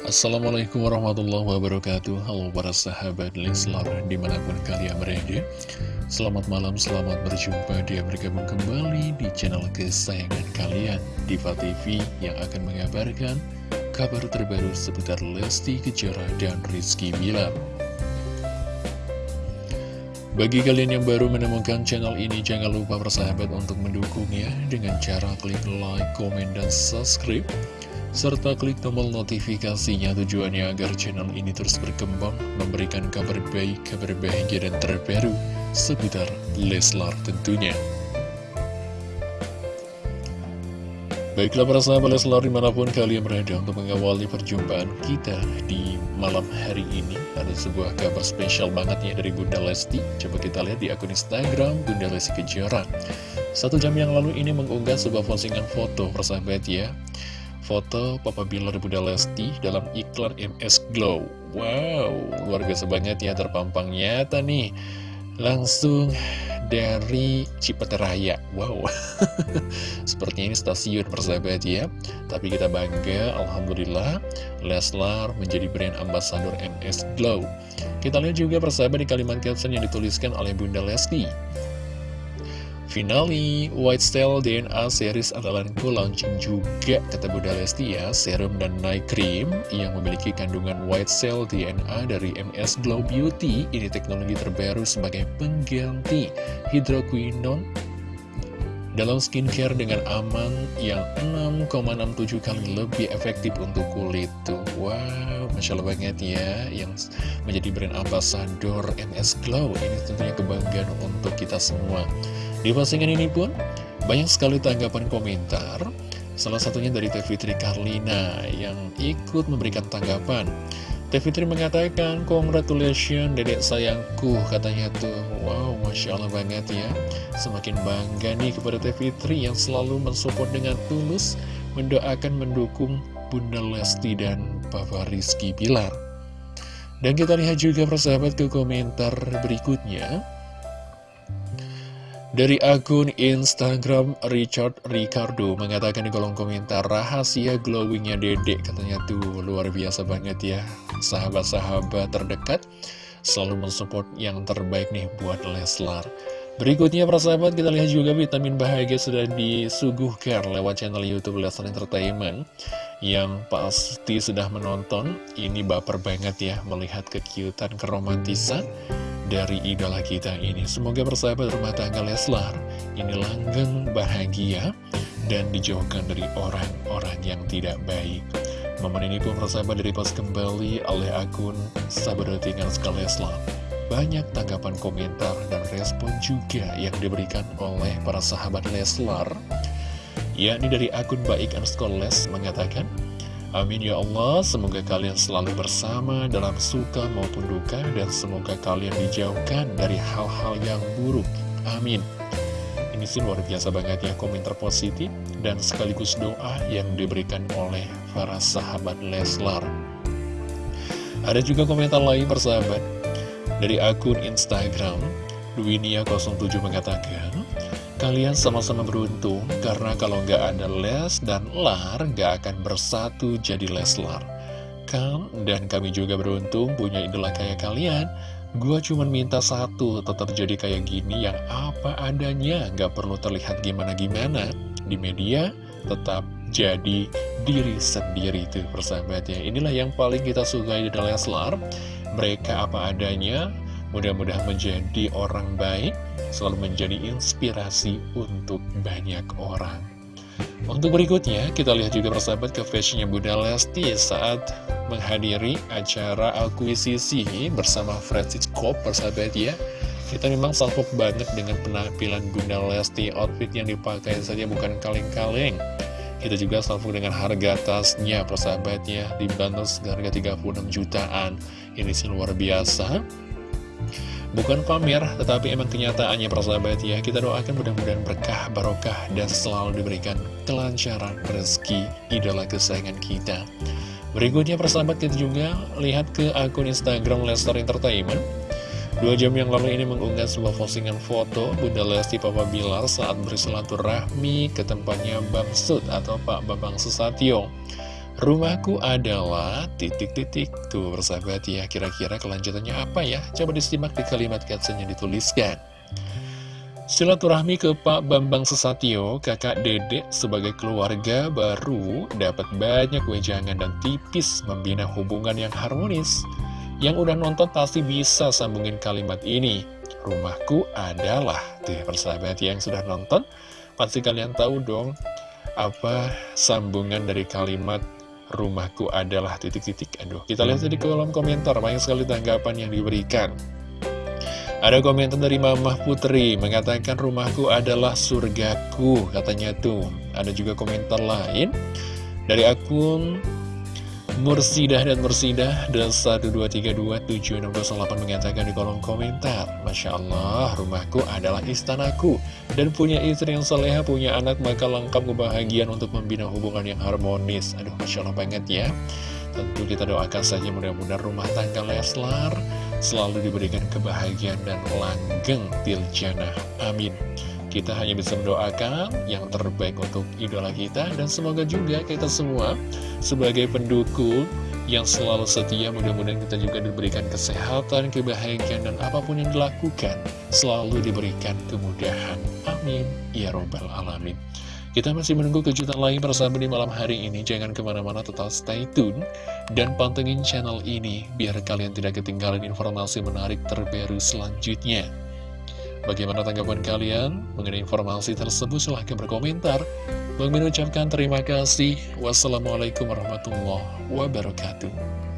Assalamualaikum warahmatullahi wabarakatuh. Halo para sahabat Leslar di mana pun kalian berada. Selamat malam, selamat berjumpa. Dia bergabung kembali di channel kesayangan kalian Diva TV yang akan mengabarkan kabar terbaru seputar Lesti Kejora dan Rizky Bilar. Bagi kalian yang baru menemukan channel ini, jangan lupa bersahabat untuk mendukungnya dengan cara klik like, komen, dan subscribe serta klik tombol notifikasinya tujuannya agar channel ini terus berkembang, memberikan kabar baik, kabar bahagia dan terbaru seputar Leslar tentunya. Baiklah para sahabat Leslar di mana pun kalian berada untuk mengawali perjumpaan kita di malam hari ini Ada sebuah kabar spesial banget ya dari Bunda Lesti. Coba kita lihat di akun Instagram Bunda Lesti Kejora. Satu jam yang lalu ini mengunggah sebuah postingan foto persahabat ya foto Papa Bilar Bunda Lesti dalam iklan MS Glow. Wow, luar biasa banget ya terpampang nyata nih. Langsung dari Cipeteraya. Wow, sepertinya ini stasiun persahabat ya. Tapi kita bangga, Alhamdulillah, Leslar menjadi brand ambasador MS Glow. Kita lihat juga persahabat di kalimat caption yang dituliskan oleh Bunda Lesti. Finally, White Style DNA series andalanku launching juga kata Bunda Lesti ya, serum dan night cream yang memiliki kandungan White Cell DNA dari MS Glow Beauty. Ini teknologi terbaru sebagai pengganti hidroquinone dalam skincare dengan aman yang 6,67 kali lebih efektif untuk kulit tuh. Wow, Masya Allah banget ya Yang menjadi brand ambassador MS Glow. Ini tentunya kebanggaan untuk kita semua di postingan ini pun banyak sekali tanggapan komentar Salah satunya dari Teh Fitri Karlina yang ikut memberikan tanggapan. Teh Fitri mengatakan, Congratulations dedek sayangku katanya tuh. Wow, Masya Allah banget ya. Semakin bangga nih kepada Teh Fitri yang selalu mensupport dengan tulus Mendoakan mendukung Bunda Lesti dan Papa Rizky Pilar Dan kita lihat juga persahabat ke komentar berikutnya dari akun Instagram Richard Ricardo mengatakan di kolom komentar rahasia glowingnya dedek katanya tuh. Luar biasa banget ya. Sahabat-sahabat terdekat selalu mensupport yang terbaik nih buat Leslar. Berikutnya persahabat kita lihat juga vitamin bahagia sudah disuguhkan lewat channel Youtube Leslar Entertainment yang pasti sudah menonton. Ini baper banget ya melihat kekiutan keromantisan dari idola kita ini. Semoga persahabat rumah tangga Leslar ini langgeng bahagia dan dijauhkan dari orang-orang yang tidak baik. Momen ini pun persahabat dari post kembali oleh akun Sahabat Sekali Leslar. Banyak tanggapan komentar dan respon juga yang diberikan oleh para sahabat Leslar. Yakni dari akun baik underscore les mengatakan, Amin ya Allah, semoga kalian selalu bersama dalam suka maupun duka dan semoga kalian dijauhkan dari hal-hal yang buruk. Amin. Ini sih luar biasa banget ya komentar positif dan sekaligus doa yang diberikan oleh para sahabat Leslar. Ada juga komentar lain persahabat dari akun Instagram Duinia07 mengatakan Kalian sama-sama beruntung karena kalau nggak ada Les dan Lar nggak akan bersatu jadi Leslar. Kan dan kami juga beruntung punya idola kayak kalian. Gua cuma minta satu, tetap jadi kayak gini yang apa adanya, nggak perlu terlihat gimana-gimana. Di media, tetap jadi diri sendiri tuh persahabatnya. Inilah yang paling kita sukai di Leslar. Mereka apa adanya, Mudah-mudahan menjadi orang baik, selalu menjadi inspirasi untuk banyak orang. Untuk berikutnya, kita lihat juga persahabat ke fashionnya Bunda Lesti saat menghadiri acara akuisisi bersama Francisco persahabat ya. Kita memang salpok banget dengan penampilan Bunda Lesti, outfit yang dipakai saja bukan kaleng-kaleng. Kita juga salpok dengan harga tasnya persahabatnya, dibantu seharga 36 jutaan. Ini sih luar biasa. Bukan pamer, tetapi emang kenyataannya persahabat ya. Kita doakan mudah-mudahan berkah, barokah, dan selalu diberikan kelancaran rezeki idola kesayangan kita. Berikutnya persahabat kita juga lihat ke akun Instagram Lester Entertainment. Dua jam yang lalu ini mengunggah sebuah postingan foto Bunda Lesti Papa Bilar saat bersilaturahmi ke tempatnya Bang Sud atau Pak Babang Susatyo Rumahku adalah titik-titik Tuh persahabat ya Kira-kira kelanjutannya apa ya Coba disimak di kalimat caption yang dituliskan Silaturahmi ke Pak Bambang Susatyo, kakak dedek sebagai keluarga baru dapat banyak wejangan dan tipis membina hubungan yang harmonis. Yang udah nonton pasti bisa sambungin kalimat ini. Rumahku adalah, tuh persahabat yang sudah nonton, pasti kalian tahu dong apa sambungan dari kalimat rumahku adalah titik-titik. Aduh, kita lihat di kolom komentar, banyak sekali tanggapan yang diberikan. Ada komentar dari Mamah Putri mengatakan rumahku adalah surgaku katanya tuh. Ada juga komentar lain dari akun Mursidah dan Mursidah dan 1232768 mengatakan di kolom komentar Masya Allah rumahku adalah istanaku dan punya istri yang soleha punya anak maka lengkap kebahagiaan untuk membina hubungan yang harmonis Aduh Masya Allah banget ya Tentu kita doakan saja mudah-mudahan rumah tangga Leslar selalu diberikan kebahagiaan dan langgeng tiljana. Amin. Kita hanya bisa mendoakan yang terbaik untuk idola kita dan semoga juga kita semua sebagai pendukung yang selalu setia mudah-mudahan kita juga diberikan kesehatan, kebahagiaan dan apa pun yang dilakukan selalu diberikan kemudahan. Amin. Ya Robbal Alamin. Kita masih menunggu kejutan lain bersama di malam hari ini. Jangan ke mana-mana tetap stay tune dan pantengin channel ini biar kalian tidak ketinggalan informasi menarik terbaru selanjutnya. Bagaimana tanggapan kalian mengenai informasi tersebut? Silahkan berkomentar. Bang mengucapkan terima kasih. Wassalamualaikum warahmatullahi wabarakatuh.